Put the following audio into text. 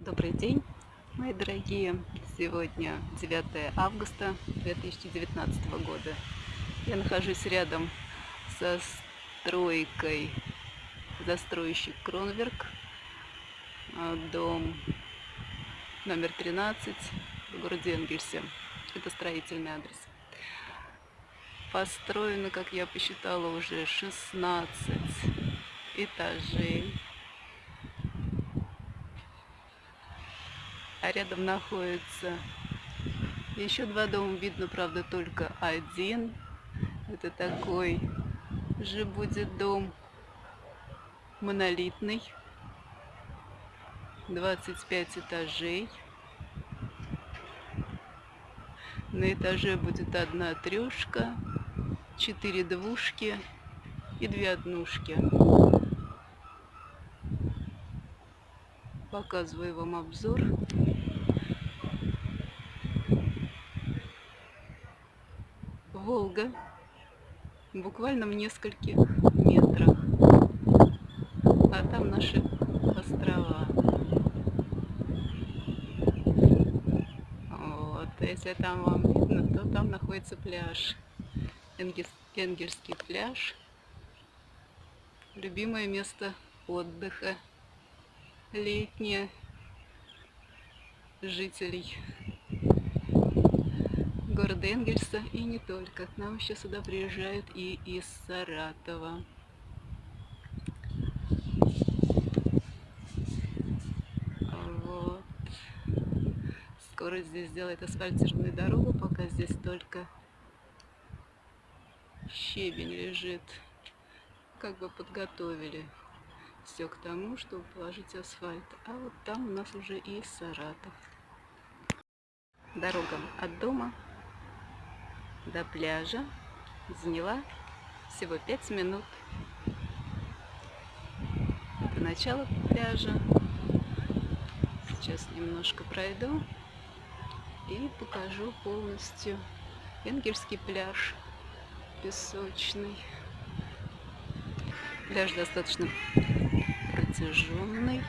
Добрый день, мои дорогие! Сегодня 9 августа 2019 года. Я нахожусь рядом со стройкой застройщик Кронверк, а, дом номер 13 в городе Энгельсе. Это строительный адрес. Построено, как я посчитала, уже 16 этажей. А рядом находится еще два дома. Видно, правда, только один. Это такой же будет дом монолитный. 25 этажей. На этаже будет одна трешка, четыре двушки и две однушки. Показываю вам обзор. Волга буквально в нескольких метрах. А там наши острова. Вот. Если там вам видно, то там находится пляж. Энгельский пляж. Любимое место отдыха летние жителей города Энгельса и не только. К нам еще сюда приезжают и из Саратова. Вот. Скоро здесь сделают асфальтированную дорогу, пока здесь только щебень лежит. Как бы подготовили все к тому, чтобы положить асфальт. А вот там у нас уже и Саратов. Дорога от дома до пляжа заняла всего 5 минут. Это начало пляжа. Сейчас немножко пройду и покажу полностью Венгерский пляж песочный. Пляж достаточно протяженный.